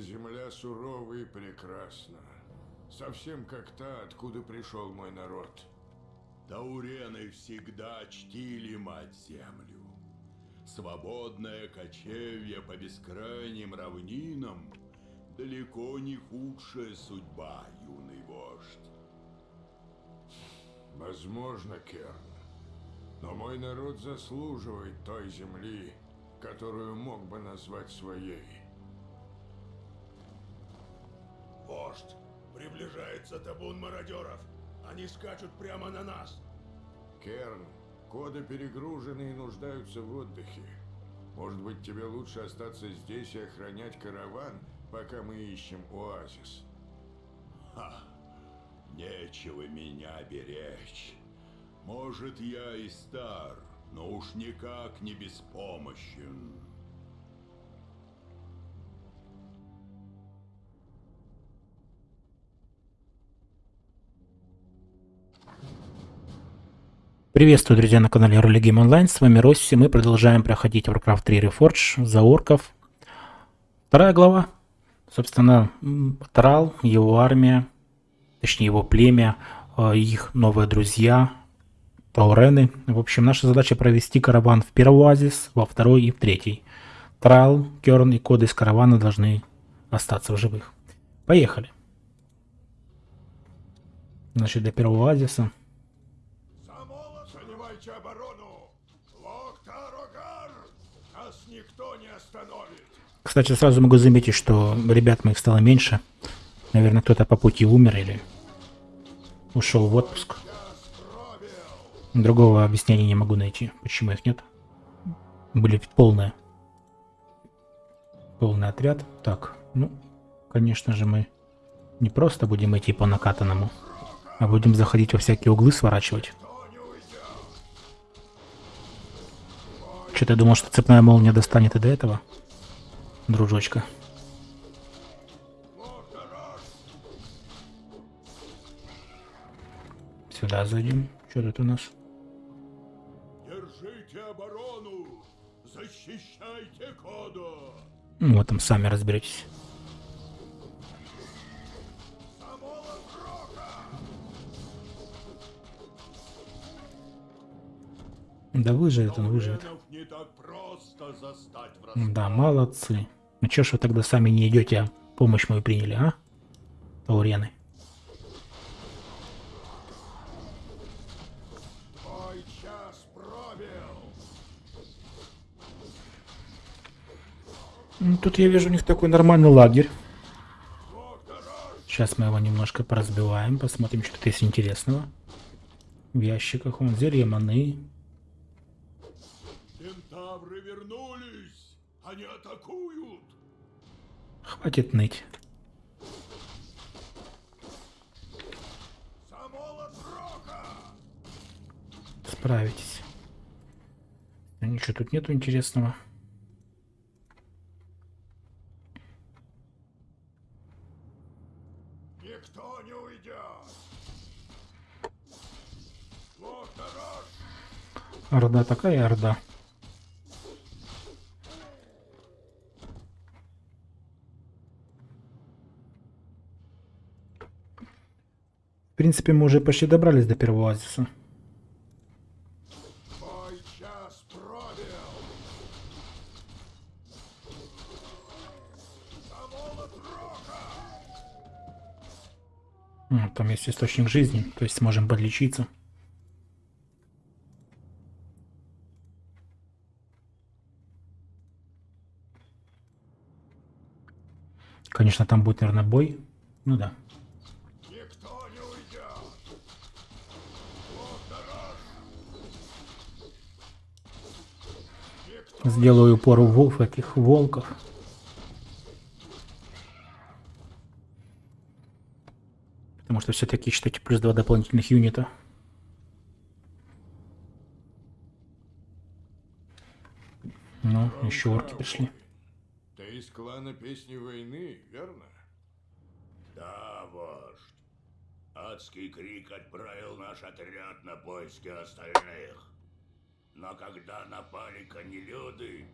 Земля сурова и прекрасна. Совсем как та, откуда пришел мой народ. Таурены всегда чтили мать-землю. Свободное кочевье по бескрайним равнинам далеко не худшая судьба, юный вождь. Возможно, Керн. Но мой народ заслуживает той земли, которую мог бы назвать своей. Вождь, приближается табун мародеров. Они скачут прямо на нас. Керн, коды перегружены и нуждаются в отдыхе. Может быть, тебе лучше остаться здесь и охранять караван, пока мы ищем оазис? Ха, нечего меня беречь. Может, я и стар, но уж никак не беспомощен. Приветствую, друзья, на канале Роли Game Online. С вами Росси. Мы продолжаем проходить Warcraft 3 Reforged за орков. Вторая глава. Собственно, Трал, его армия, точнее его племя, э, их новые друзья, Таурены. В общем, наша задача провести караван в первый оазис, во второй и в третий. Трал, Керн и коды из каравана должны остаться в живых. Поехали. Значит, до первого оазиса Кстати, сразу могу заметить, что ребят моих стало меньше. Наверное, кто-то по пути умер или ушел в отпуск. Другого объяснения не могу найти, почему их нет. Были полные. Полный отряд. Так, ну, конечно же, мы не просто будем идти по накатанному, а будем заходить во всякие углы сворачивать. Что-то я думал, что цепная молния достанет и до этого дружочка. Сюда зайдем. Что тут у нас? Держите оборону! Защищайте Кода! Ну, там сами разберетесь. Да выживет он, выживет. Да, молодцы. Ну чё ж вы тогда сами не идете, а помощь мою приняли, а? Таурены. Ну, тут я вижу у них такой нормальный лагерь. Сейчас мы его немножко поразбиваем, посмотрим, что тут есть интересного. В ящиках он зелье маны. Кентавры вернулись! Они атакуют! Хватит ныть. Справитесь. Ничего тут нету интересного. Никто не уйдет. Орда такая орда. Принципе, мы уже почти добрались до первого оазиса. Там есть источник жизни, то есть сможем подлечиться. Конечно, там будет, наверное, бой. Ну да. Сделаю упор в этих волков. Потому что все-таки считайте плюс два дополнительных юнита. Ну, еще орки пришли. Ты из клана Песни Войны, верно? Да, вождь. Адский крик отправил наш отряд на поиски остальных. Но когда напали конелюды,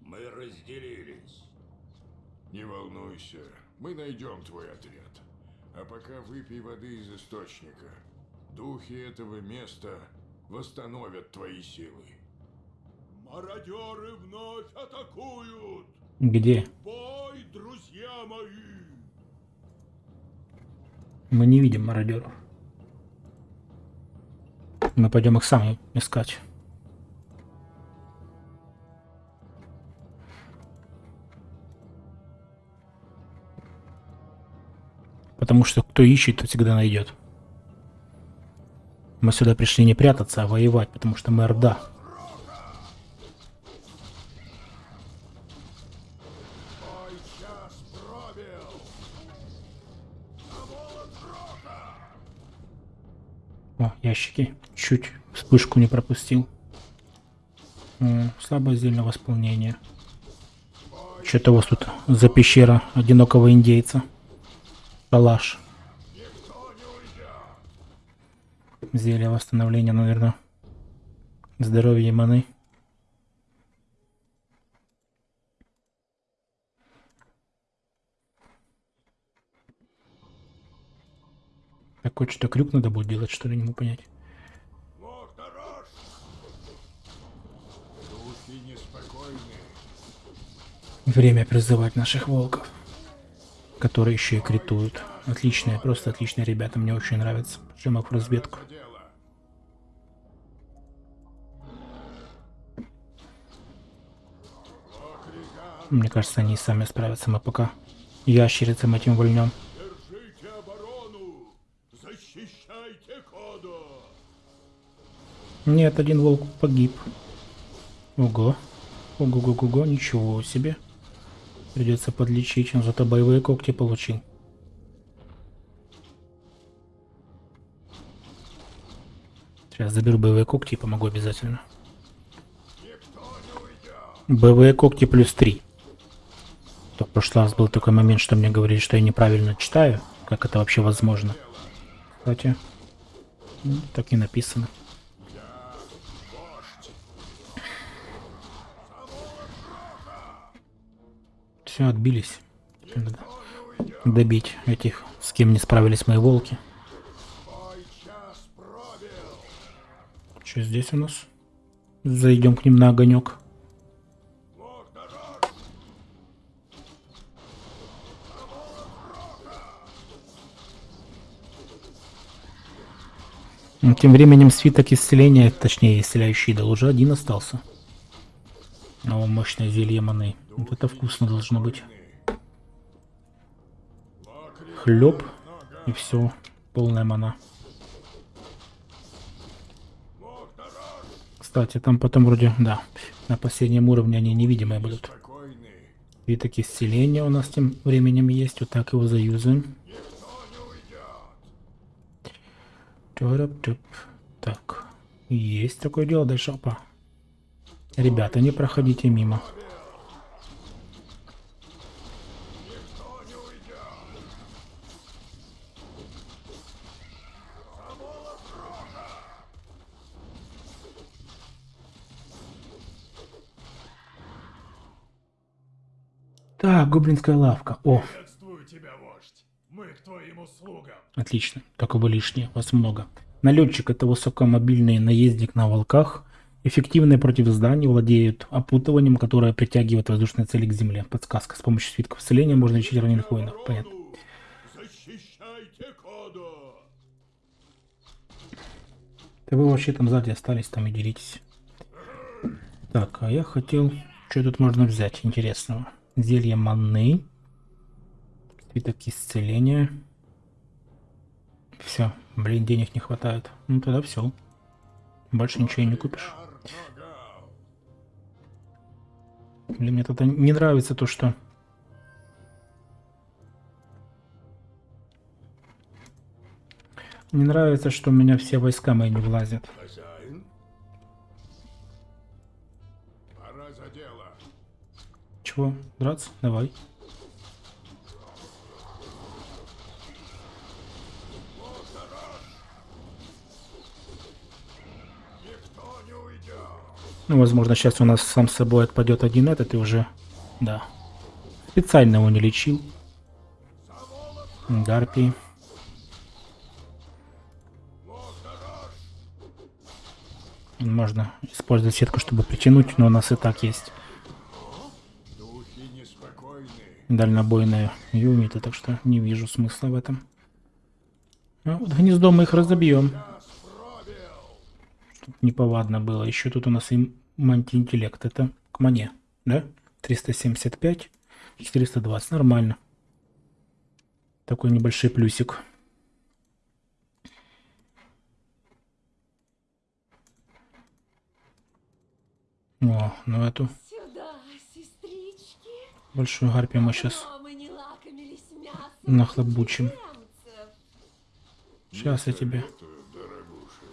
мы разделились. Не волнуйся, мы найдем твой отряд. А пока выпей воды из источника. Духи этого места восстановят твои силы. Мародеры вновь атакуют! Где? Бой, друзья мои! Мы не видим мародеров. Мы пойдем их сами искать. Потому что кто ищет, тот всегда найдет. Мы сюда пришли не прятаться, а воевать, потому что мы Орда. О, ящики. Чуть вспышку не пропустил. М, слабое зельное восполнение. Что-то у вас тут за пещера одинокого индейца. Шалаш. Зелье восстановления, наверное. Здоровье и маны. Такой что-то крюк надо будет делать, что ли, не могу понять. Время призывать наших волков, которые еще и критуют. Отличные, просто отличные ребята, мне очень нравятся. Жим их в разведку. Мне кажется, они и сами справятся, мы пока ящерицам этим вольнем. Нет, один волк погиб. Ого. Ого-го-го-го, ничего себе. Придется подлечить, он зато боевые когти получил. Сейчас заберу боевые когти и помогу обязательно. Боевые когти плюс 3. То в прошлый раз был такой момент, что мне говорили, что я неправильно читаю. Как это вообще возможно? Кстати, так и написано. Все, отбились. Надо добить этих, с кем не справились мои волки. Что здесь у нас? Зайдем к ним на огонек. Тем временем свиток исцеления, точнее исцеляющий идол, уже один остался. Мощное зелье маны. Вот это вкусно должно быть. Хлеб и все. Полная мана. Кстати, там потом вроде, да, на последнем уровне они невидимые будут. Спокойны. Свиток исцеления у нас тем временем есть. Вот так его заюзаем. Так. Есть такое дело. Дальше опа. Ребята, не проходите мимо. Так, гоблинская лавка. О, тебя, вождь! Мы к твоим услугам! Отлично, только вы лишние, вас много. Налетчик это высокомобильный наездник на волках. Эффективные против зданий, владеют опутыванием, которое притягивает воздушные цели к земле. Подсказка. С помощью свитков исцеления можно лечить раненых воинов. Понятно. Да вы вообще там сзади остались, там и деритесь. Так, а я хотел... Что тут можно взять интересного? Зелье маны. Свиток исцеления. Все. Блин, денег не хватает. Ну тогда все. Больше ничего и не купишь. Блин, мне это не нравится то, что... Не нравится, что у меня все войска мои не влазят. Хозяин? Пора за дело. Чего? Драться? Давай. Никто не уйдет. Ну, возможно, сейчас у нас сам с собой отпадет один этот и уже... Да. специально его не лечил. Гарпии. Можно использовать сетку, чтобы притянуть, но у нас и так есть дальнобойные юниты, так что не вижу смысла в этом. А вот гнездо мы их разобьем. Неповадно было. Еще тут у нас и мантиинтеллект. Это к мане, да? 375, 420. Нормально. Такой небольшой плюсик. О, ну эту Сюда, большую гарпию мы сейчас нахлобучим. Сейчас я тебе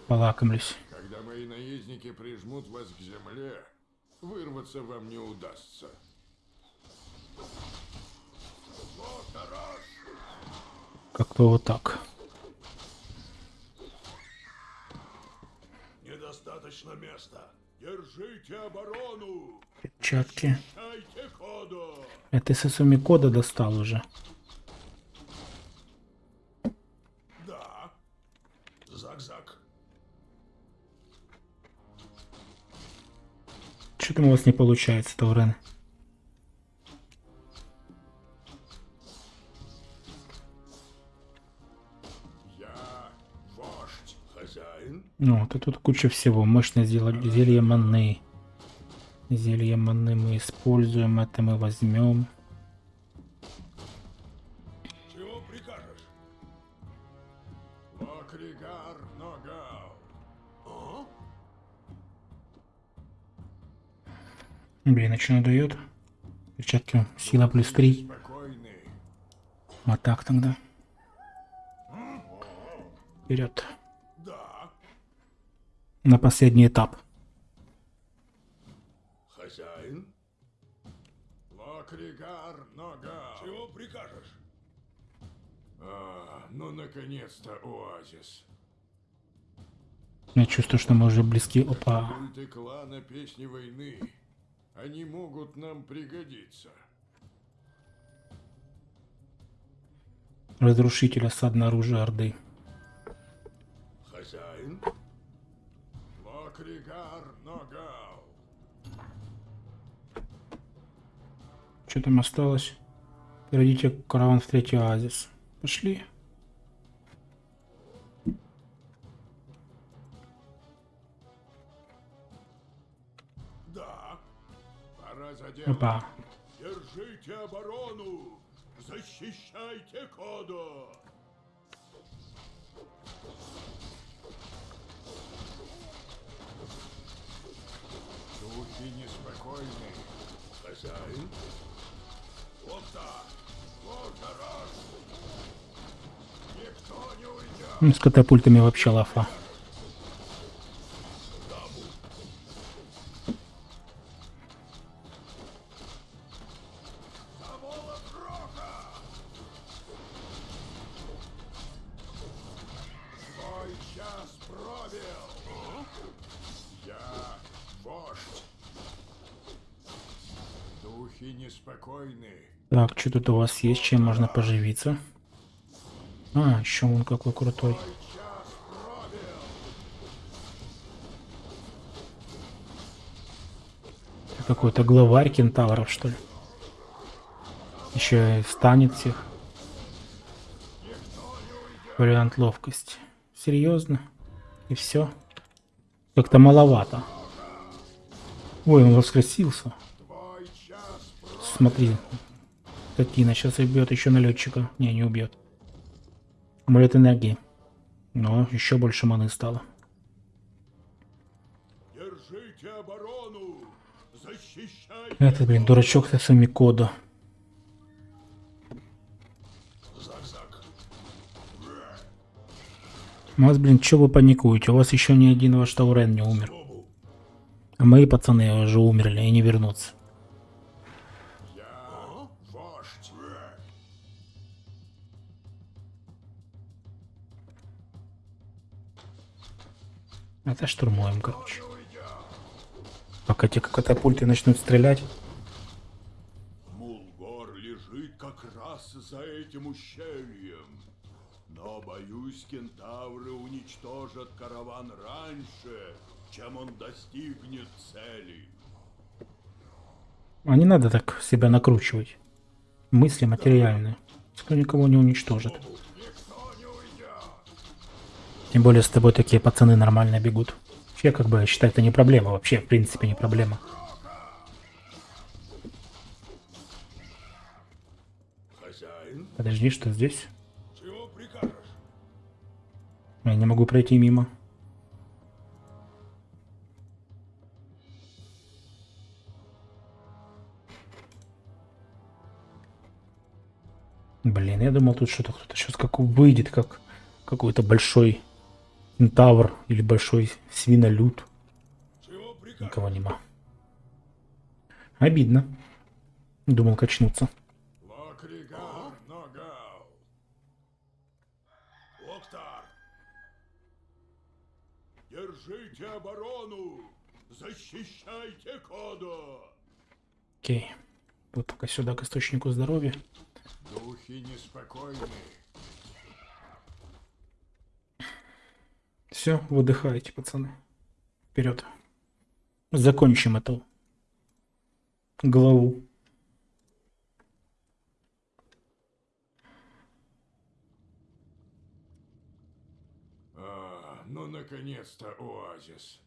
полакомлюсь. Наездники прижмут вас к земле, вырваться вам не удастся. Как-то вот так. Недостаточно места. Держите оборону. Перчатки. Это с Исуми кода достал уже. Что там у вас не получается, Таурен? Ну, вот тут куча всего. Мощное зелье маны. Зелье маны мы используем, это мы возьмем. Блин, а что она дает? Перчатки сила плюс 3. Спокойны. А так тогда. Вперед. Да. На последний этап. Хозяин. Локригар Ногау. Чего прикажешь? А, ну наконец-то оазис. Я чувствую, что мы уже близки. Опа. Культы клана Песни Войны. Они могут нам пригодиться. Разрушитель осадное оружие Орды. Хозяин. Локригар Ногау. Что там осталось? Перейдите караван в третий оазис. Пошли. Опа. Держите оборону. Защищайте коду. Духи неспокойны. Хозяин. Вот так. Вот раз. Никто не уйдет. Ну, с катапультами вообще лафа. Что тут у вас есть? Чем можно поживиться? А, еще он какой крутой. Какой-то главарь кентавров, что ли? Еще и станет всех. Вариант ловкости. Серьезно? И все? Как-то маловато. Ой, он воскресился. Смотри. Скотина сейчас убьет еще налетчика. Не, не убьет. Амулет энергии. Но еще больше маны стало. Держите оборону. Защищайте. Это, блин, дурачок со своими кода. У вас, блин, что вы паникуете? У вас еще ни один ваш Таурен не умер. А мои пацаны уже умерли и не вернутся. Это штурмуем, короче. Пока те катапульты начнут стрелять. Мулгор лишь скрывается за этим ущельем. Но, боюсь, кентавры уничтожат караван раньше, чем он достигнет цели. А не надо так себя накручивать. Мысли материальные. Никто никого не уничтожит. Тем более с тобой такие пацаны нормально бегут. Вообще, как бы, я считаю, это не проблема. Вообще, в принципе, не проблема. Подожди, что здесь? Я не могу пройти мимо. Блин, я думал, тут что-то кто-то сейчас как выйдет, как какой-то большой кентавр или большой свинолюд. Никого нема. Обидно. Думал качнуться. Держите оборону! Защищайте Кодо! Окей. Вот пока сюда к источнику здоровья. Духи неспокойны. Все, выдыхайте, пацаны. Вперед. Закончим эту главу. А, ну наконец-то оазис.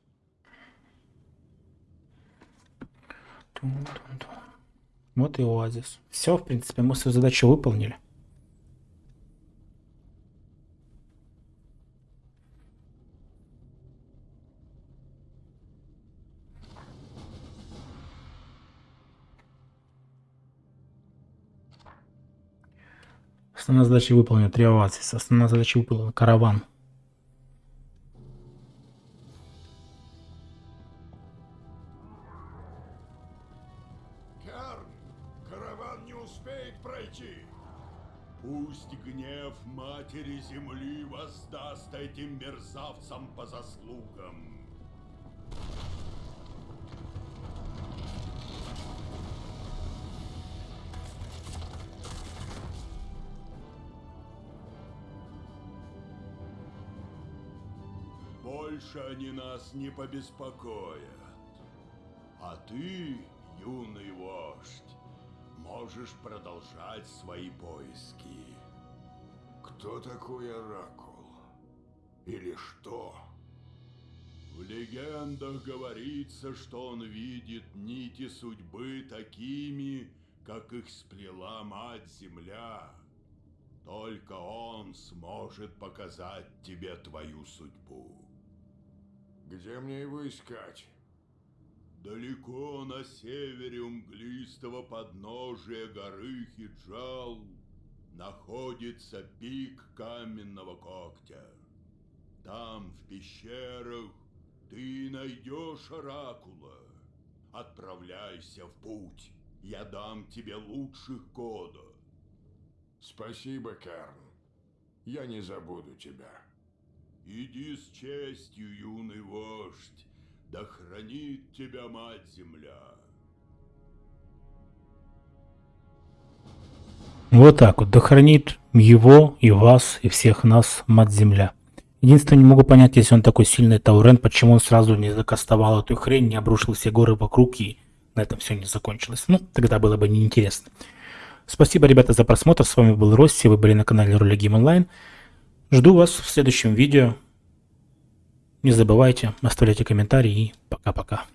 Вот и оазис. Все, в принципе, мы свою задачу выполнили. Основная задача выполнена. Три оазиса. Основная задача выполнена. Караван. Керн, караван не успеет пройти. Пусть гнев Матери Земли воздаст этим мерзавцам по заслугам. Больше они нас не побеспокоят. А ты, юный вождь, можешь продолжать свои поиски. Кто такой Оракул? Или что? В легендах говорится, что он видит нити судьбы такими, как их сплела Мать-Земля. Только он сможет показать тебе твою судьбу. Где мне его искать? Далеко на севере у мглистого подножия горы Хиджал находится пик каменного когтя. Там, в пещерах, ты найдешь оракула. Отправляйся в путь. Я дам тебе лучших кода. Спасибо, Керн. Я не забуду тебя. Иди с честью, юный вождь. Да хранит тебя Мать-Земля. Вот так вот. Да хранит его и вас, и всех нас Мать-Земля. Единственное, не могу понять, если он такой сильный Таурен, почему он сразу не закастовал эту хрень, не обрушил все горы вокруг и на этом все не закончилось. Ну, тогда было бы неинтересно. Спасибо, ребята, за просмотр. С вами был Росси, вы были на канале Ролегим Онлайн. Жду вас в следующем видео. Не забывайте, оставляйте комментарии и пока-пока.